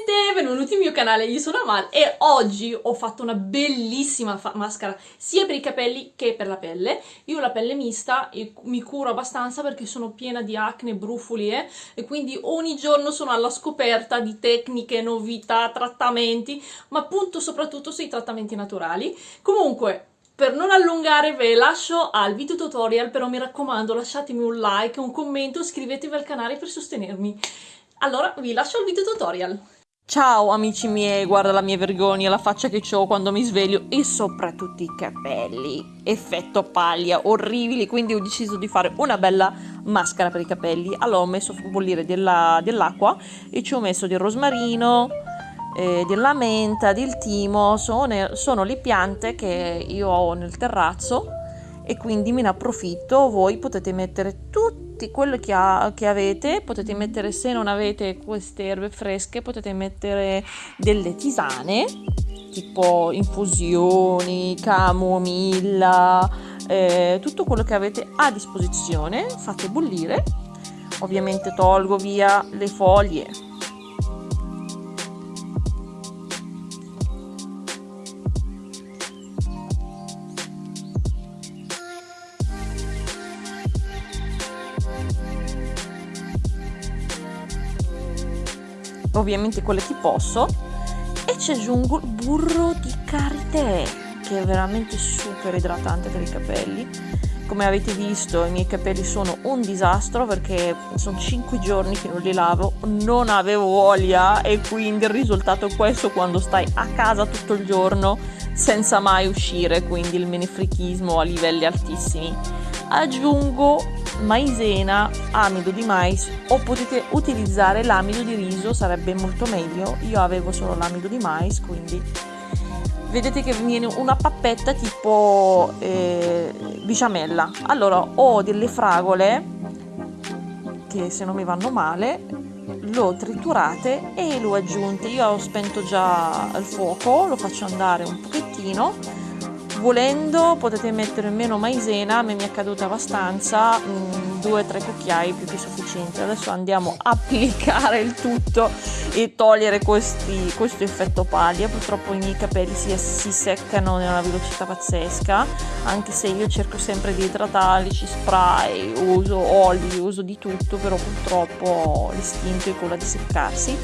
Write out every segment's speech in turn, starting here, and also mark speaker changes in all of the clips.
Speaker 1: gente, benvenuti al mio canale, io sono Amal e oggi ho fatto una bellissima maschera sia per i capelli che per la pelle. Io ho la pelle mista e mi curo abbastanza perché sono piena di acne, brufoli eh, e quindi ogni giorno sono alla scoperta di tecniche, novità, trattamenti, ma appunto soprattutto sui trattamenti naturali. Comunque, per non allungare ve lascio al video tutorial, però mi raccomando lasciatemi un like, un commento, iscrivetevi al canale per sostenermi. Allora vi lascio al video tutorial. Ciao amici miei, guarda la mia vergogna, la faccia che ho quando mi sveglio e soprattutto i capelli, effetto paglia, orribili, quindi ho deciso di fare una bella maschera per i capelli. Allora ho messo a bollire dell'acqua dell e ci ho messo del rosmarino, eh, della menta, del timo, sono, sono le piante che io ho nel terrazzo e quindi me ne approfitto, voi potete mettere tutte tutti quello che, ha, che, avete, potete mettere se non avete queste erbe fresche, potete mettere delle tisane, tipo infusioni, camomilla, eh, tutto quello che avete a disposizione, fate bollire, ovviamente tolgo via le foglie ovviamente quelle che posso e ci aggiungo il burro di karité che è veramente super idratante per i capelli. Come avete visto i miei capelli sono un disastro perché sono 5 giorni che non li lavo non avevo voglia e quindi il risultato è questo quando stai a casa tutto il giorno senza mai uscire quindi il menefrichismo a livelli altissimi. Aggiungo maizena, amido di mais o potete utilizzare l'amido di riso, sarebbe molto meglio. Io avevo solo l'amido di mais, quindi vedete che viene una pappetta tipo eh, biciamella. Allora ho delle fragole che se non mi vanno male l'ho triturate e l'ho aggiunte. Io ho spento già il fuoco, lo faccio andare un pochettino volendo potete mettere meno maizena a me mi è caduta abbastanza mm, due o tre cucchiai più che sufficienti. Adesso andiamo a applicare il tutto e togliere questi, questo effetto paglia. Purtroppo i miei capelli si, si seccano nella velocità pazzesca anche se io cerco sempre di idratarli ci spray uso oli uso di tutto però purtroppo l'istinto è quello di seccarsi.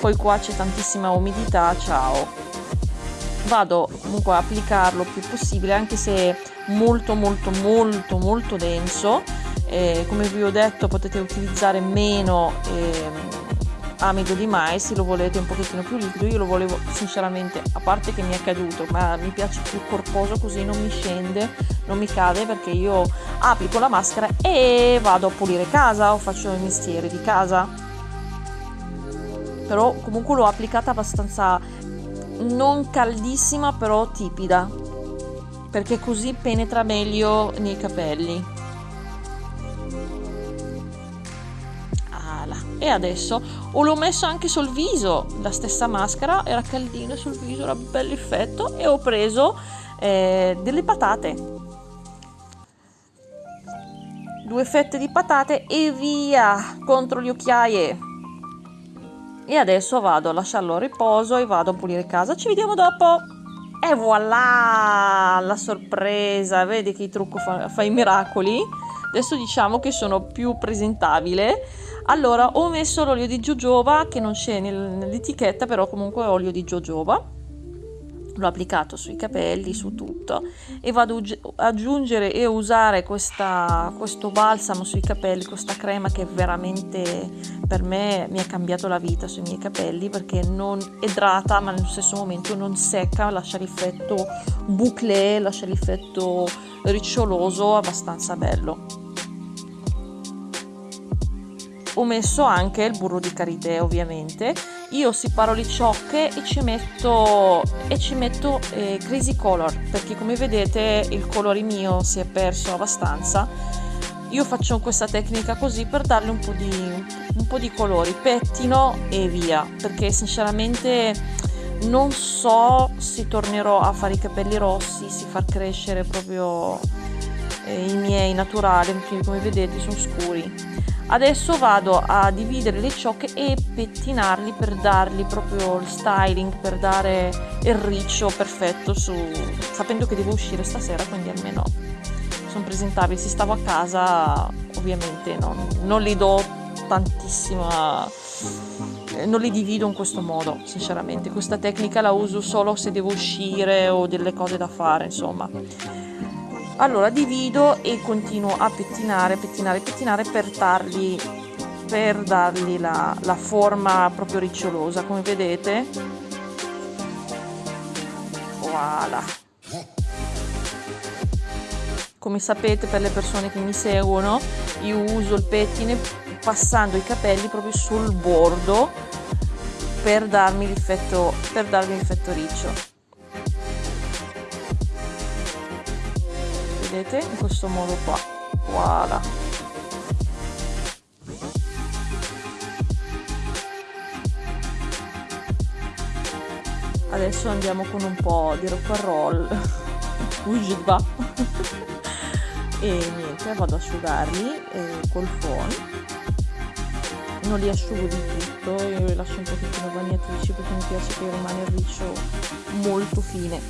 Speaker 1: Poi qua c'è tantissima umidità ciao vado comunque a applicarlo il più possibile anche se molto molto molto molto denso. Eh, come vi ho detto potete utilizzare meno eh, amido di mais se lo volete un pochettino più liquido. Io lo volevo sinceramente a parte che mi è caduto ma mi piace più corposo così non mi scende non mi cade perché io applico la maschera e vado a pulire casa o faccio i mestieri di casa. Però comunque l'ho applicata abbastanza non caldissima però tipida perché così penetra meglio nei capelli. E adesso o l'ho messo anche sul viso la stessa maschera era caldina sul viso era bello effetto e ho preso eh, delle patate. Due fette di patate e via contro le occhiaie e adesso vado a lasciarlo a riposo e vado a pulire casa. Ci vediamo dopo. E voilà la sorpresa. Vedi che il trucco fa, fa i miracoli. Adesso diciamo che sono più presentabile. Allora ho messo l'olio di jojoba che non c'è nell'etichetta però comunque è olio di jojoba l'ho applicato sui capelli, su tutto. E vado ad aggiungere e usare questa, questo balsamo sui capelli, questa crema che veramente per me mi ha cambiato la vita sui miei capelli perché non idrata ma nello stesso momento non secca, lascia l'effetto bouclé, lascia l'effetto riccioloso abbastanza bello ho messo anche il burro di karité ovviamente. Io separo le ciocche e ci metto, e ci metto eh, crazy color perché come vedete il colore mio si è perso abbastanza. Io faccio questa tecnica così per darle un po' di, un po di colori pettino e via perché sinceramente non so se tornerò a fare i capelli rossi si far crescere proprio eh, i miei naturali come vedete sono scuri Adesso vado a dividere le ciocche e pettinarli per dargli proprio il styling, per dare il riccio perfetto su... sapendo che devo uscire stasera, quindi almeno sono presentabili. Se stavo a casa ovviamente non, non li do tantissima... non li divido in questo modo, sinceramente. Questa tecnica la uso solo se devo uscire o delle cose da fare, insomma allora divido e continuo a pettinare pettinare pettinare per dargli per dargli la, la forma proprio ricciolosa. Come vedete voilà. Come sapete per le persone che mi seguono io uso il pettine passando i capelli proprio sul bordo per darmi l'effetto riccio vedete in questo modo qua. Voilà. Adesso andiamo con un po' di rock and roll. Va e niente vado ad asciugarli eh, col phon. Non li asciugo di tutto io li lascio un pochettino bagnatrici perché mi piace che rimane il riccio molto fine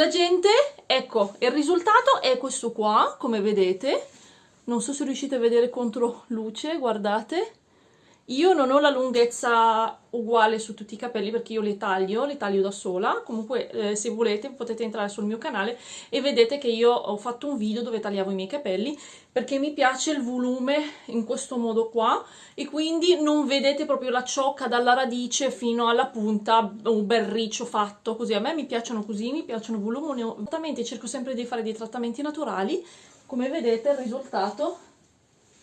Speaker 1: La gente, ecco, il risultato è questo qua, come vedete. Non so se riuscite a vedere contro luce, guardate. Io non ho la lunghezza uguale su tutti i capelli perché io li taglio, li taglio da sola, comunque eh, se volete potete entrare sul mio canale e vedete che io ho fatto un video dove tagliavo i miei capelli perché mi piace il volume in questo modo qua e quindi non vedete proprio la ciocca dalla radice fino alla punta, un bel riccio fatto così, a me mi piacciono così, mi piacciono volumi, cerco sempre di fare dei trattamenti naturali, come vedete il risultato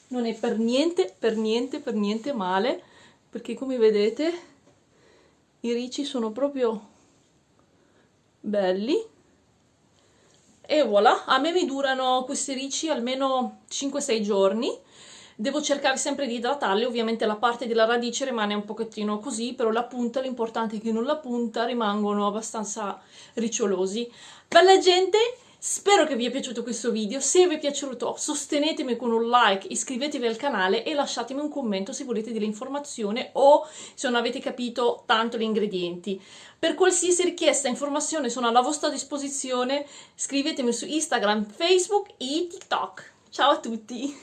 Speaker 1: non è per niente, per niente, per niente male, perché come vedete i ricci sono proprio belli. E voilà, a me mi durano questi ricci almeno 5-6 giorni. Devo cercare sempre di idratarli, ovviamente la parte della radice rimane un pochettino così, però la punta, l'importante è che non la punta rimangono abbastanza ricciolosi. Bella gente, Spero che vi sia piaciuto questo video, se vi è piaciuto sostenetemi con un like, iscrivetevi al canale e lasciatemi un commento se volete delle informazioni o se non avete capito tanto gli ingredienti. Per qualsiasi richiesta, informazione sono alla vostra disposizione, scrivetemi su Instagram, Facebook e TikTok. Ciao a tutti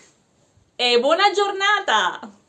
Speaker 1: e buona giornata!